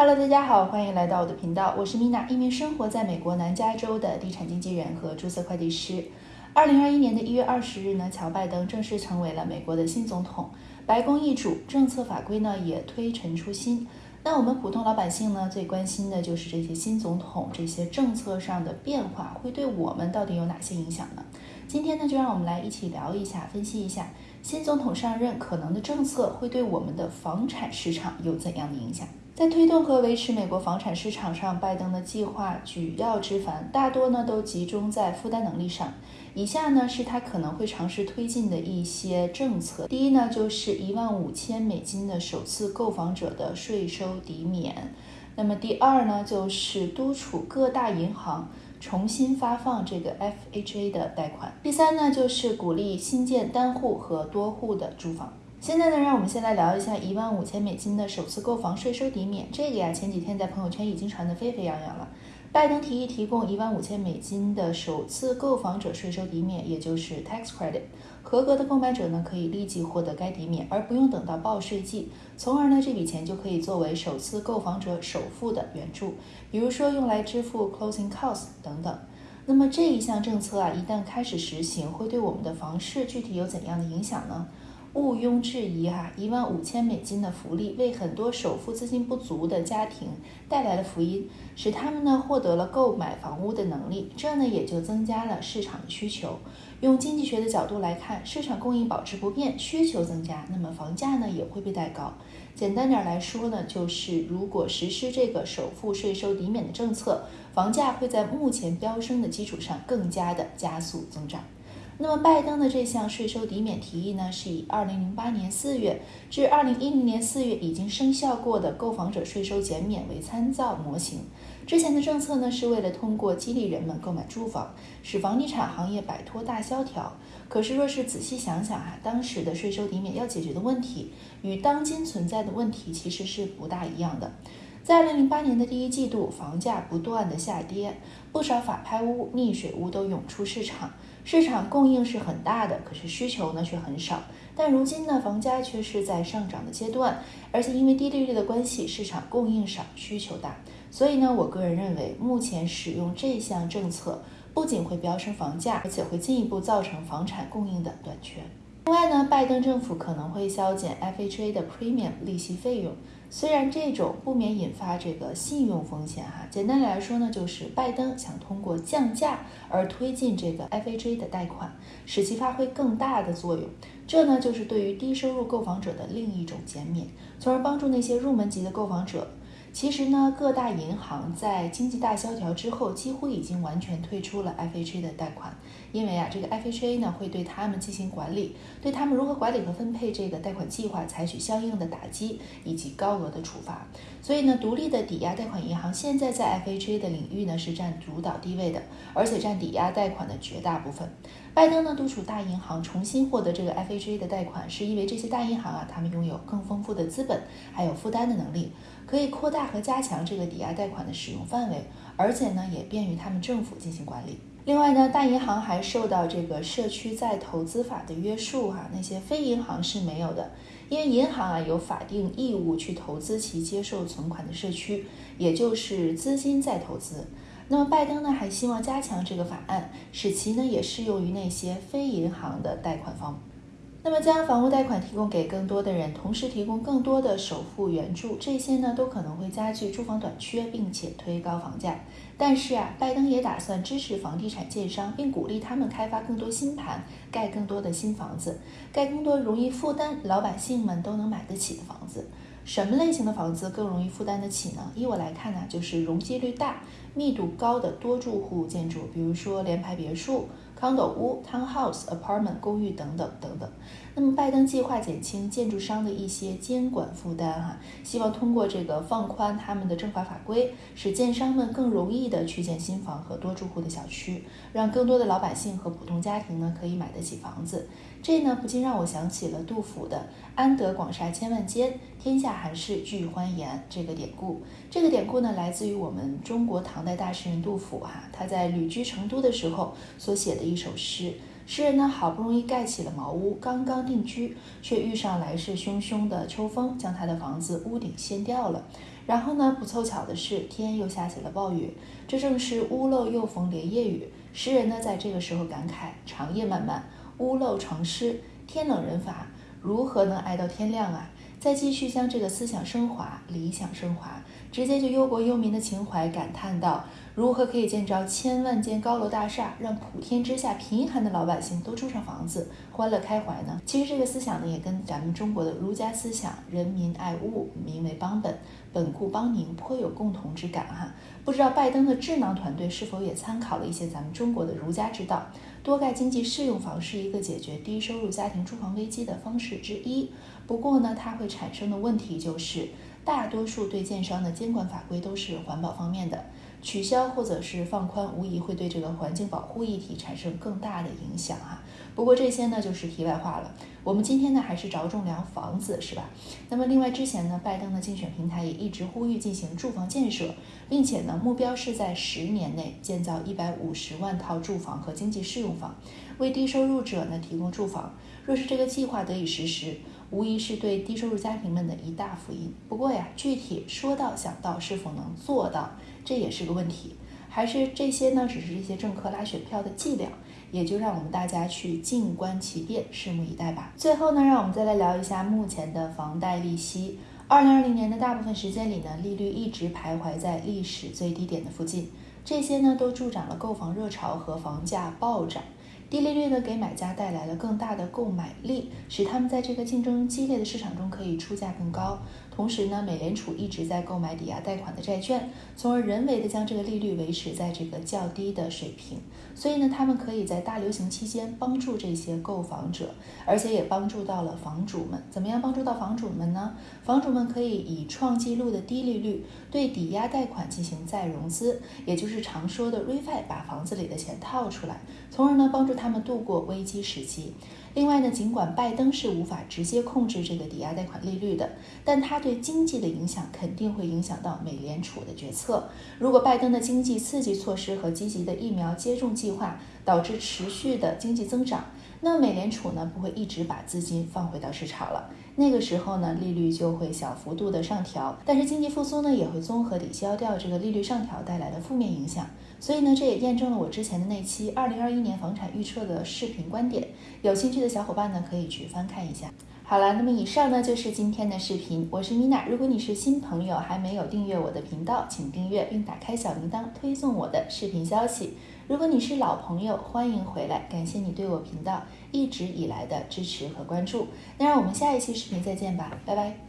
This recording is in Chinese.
Hello，大家好，欢迎来到我的频道，我是 Mina，一名生活在美国南加州的地产经纪人和注册会计师。二零二一年的一月二十日呢，乔拜登正式成为了美国的新总统，白宫易主，政策法规呢也推陈出新。那我们普通老百姓呢，最关心的就是这些新总统这些政策上的变化会对我们到底有哪些影响呢？今天呢，就让我们来一起聊一下，分析一下新总统上任可能的政策会对我们的房产市场有怎样的影响。在推动和维持美国房产市场上，拜登的计划举要之繁，大多呢都集中在负担能力上。以下呢是他可能会尝试推进的一些政策。第一呢，就是一万五千美金的首次购房者的税收抵免。那么第二呢，就是督促各大银行重新发放这个 FHA 的贷款。第三呢，就是鼓励新建单户和多户的住房。现在呢，让我们先来聊一下一万五千美金的首次购房税收抵免。这个呀，前几天在朋友圈已经传得沸沸扬扬了。拜登提议提供一万五千美金的首次购房者税收抵免，也就是 tax credit。合格的购买者呢，可以立即获得该抵免，而不用等到报税季，从而呢，这笔钱就可以作为首次购房者首付的援助，比如说用来支付 closing costs 等等。那么这一项政策啊，一旦开始实行，会对我们的房市具体有怎样的影响呢？毋庸置疑，哈，一万五千美金的福利为很多首付资金不足的家庭带来了福音，使他们呢获得了购买房屋的能力，这呢也就增加了市场的需求。用经济学的角度来看，市场供应保持不变，需求增加，那么房价呢也会被带高。简单点来说呢，就是如果实施这个首付税收抵免的政策，房价会在目前飙升的基础上更加的加速增长。那么，拜登的这项税收抵免提议呢，是以二零零八年四月至二零一零年四月已经生效过的购房者税收减免为参照模型。之前的政策呢，是为了通过激励人们购买住房，使房地产行业摆脱大萧条。可是，若是仔细想想啊，当时的税收抵免要解决的问题，与当今存在的问题其实是不大一样的。在二零零八年的第一季度，房价不断的下跌，不少法拍屋、溺水屋都涌出市场。市场供应是很大的，可是需求呢却很少。但如今呢，房价却是在上涨的阶段，而且因为低利率的关系，市场供应少，需求大。所以呢，我个人认为，目前使用这项政策不仅会飙升房价，而且会进一步造成房产供应的短缺。另外呢，拜登政府可能会削减 FHA 的 premium 利息费用。虽然这种不免引发这个信用风险哈，简单来说呢，就是拜登想通过降价而推进这个 FHA 的贷款，使其发挥更大的作用。这呢，就是对于低收入购房者的另一种减免，从而帮助那些入门级的购房者。其实呢，各大银行在经济大萧条之后，几乎已经完全退出了 FHA 的贷款，因为啊，这个 FHA 呢会对他们进行管理，对他们如何管理和分配这个贷款计划采取相应的打击以及高额的处罚。所以呢，独立的抵押贷款银行现在在 FHA 的领域呢是占主导地位的，而且占抵押贷款的绝大部分。拜登呢督促大银行重新获得这个 FHA 的贷款，是因为这些大银行啊，他们拥有更丰富的资本，还有负担的能力，可以扩大和加强这个抵押贷款的使用范围，而且呢也便于他们政府进行管理。另外呢，大银行还受到这个社区再投资法的约束哈，那些非银行是没有的，因为银行啊有法定义务去投资其接受存款的社区，也就是资金再投资。那么拜登呢还希望加强这个法案，使其呢也适用于那些非银行的贷款方。那么将房屋贷款提供给更多的人，同时提供更多的首付援助，这些呢都可能会加剧住房短缺，并且推高房价。但是啊，拜登也打算支持房地产建商，并鼓励他们开发更多新盘，盖更多的新房子，盖更多容易负担、老百姓们都能买得起的房子。什么类型的房子更容易负担得起呢？依我来看呢，就是容积率大、密度高的多住户建筑，比如说联排别墅。康斗屋、townhouse、apartment 公寓等等等等。那么，拜登计划减轻建筑商的一些监管负担，哈，希望通过这个放宽他们的政法法规，使建商们更容易的去建新房和多住户的小区，让更多的老百姓和普通家庭呢可以买得起房子。这呢，不禁让我想起了杜甫的“安得广厦千万间，天下寒士俱欢颜”这个典故。这个典故呢，来自于我们中国唐代大诗人杜甫，哈，他在旅居成都的时候所写的一首诗。诗人呢，好不容易盖起了茅屋，刚刚定居，却遇上来势汹汹的秋风，将他的房子屋顶掀掉了。然后呢，不凑巧的是，天又下起了暴雨，这正是屋漏又逢连夜雨。诗人呢，在这个时候感慨：长夜漫漫，屋漏成湿，天冷人乏，如何能挨到天亮啊？再继续将这个思想升华、理想升华，直接就忧国忧民的情怀感叹道：如何可以建造千万间高楼大厦，让普天之下贫寒的老百姓都住上房子，欢乐开怀呢？其实这个思想呢，也跟咱们中国的儒家思想“人民爱物，民为邦本，本固邦宁”颇有共同之感哈。不知道拜登的智囊团队是否也参考了一些咱们中国的儒家之道？多盖经济适用房是一个解决低收入家庭住房危机的方式之一。不过呢，它会产生的问题就是，大多数对建商的监管法规都是环保方面的。取消或者是放宽，无疑会对这个环境保护议题产生更大的影响哈。不过这些呢就是题外话了。我们今天呢还是着重聊房子，是吧？那么另外之前呢，拜登的竞选平台也一直呼吁进行住房建设，并且呢目标是在十年内建造一百五十万套住房和经济适用房，为低收入者呢提供住房。若是这个计划得以实施，无疑是对低收入家庭们的一大福音。不过呀，具体说到想到，是否能做到？这也是个问题，还是这些呢？只是这些政客拉选票的伎俩，也就让我们大家去静观其变，拭目以待吧。最后呢，让我们再来聊一下目前的房贷利息。二零二零年的大部分时间里呢，利率一直徘徊在历史最低点的附近，这些呢都助长了购房热潮和房价暴涨。低利率呢，给买家带来了更大的购买力，使他们在这个竞争激烈的市场中可以出价更高。同时呢，美联储一直在购买抵押贷款的债券，从而人为的将这个利率维持在这个较低的水平。所以呢，他们可以在大流行期间帮助这些购房者，而且也帮助到了房主们。怎么样帮助到房主们呢？房主们可以以创纪录的低利率对抵押贷款进行再融资，也就是常说的 refi，把房子里的钱套出来，从而呢帮助。他们度过危机时期。另外呢，尽管拜登是无法直接控制这个抵押贷款利率的，但他对经济的影响肯定会影响到美联储的决策。如果拜登的经济刺激措施和积极的疫苗接种计划导致持续的经济增长，那美联储呢不会一直把资金放回到市场了。那个时候呢，利率就会小幅度的上调，但是经济复苏呢也会综合抵消掉这个利率上调带来的负面影响。所以呢，这也验证了我之前的那期二零二一年房产预测的视频观点。有兴趣的小伙伴呢，可以去翻看一下。好了，那么以上呢就是今天的视频，我是米娜。如果你是新朋友，还没有订阅我的频道，请订阅并打开小铃铛，推送我的视频消息。如果你是老朋友，欢迎回来，感谢你对我频道一直以来的支持和关注。那让我们下一期视频再见吧，拜拜。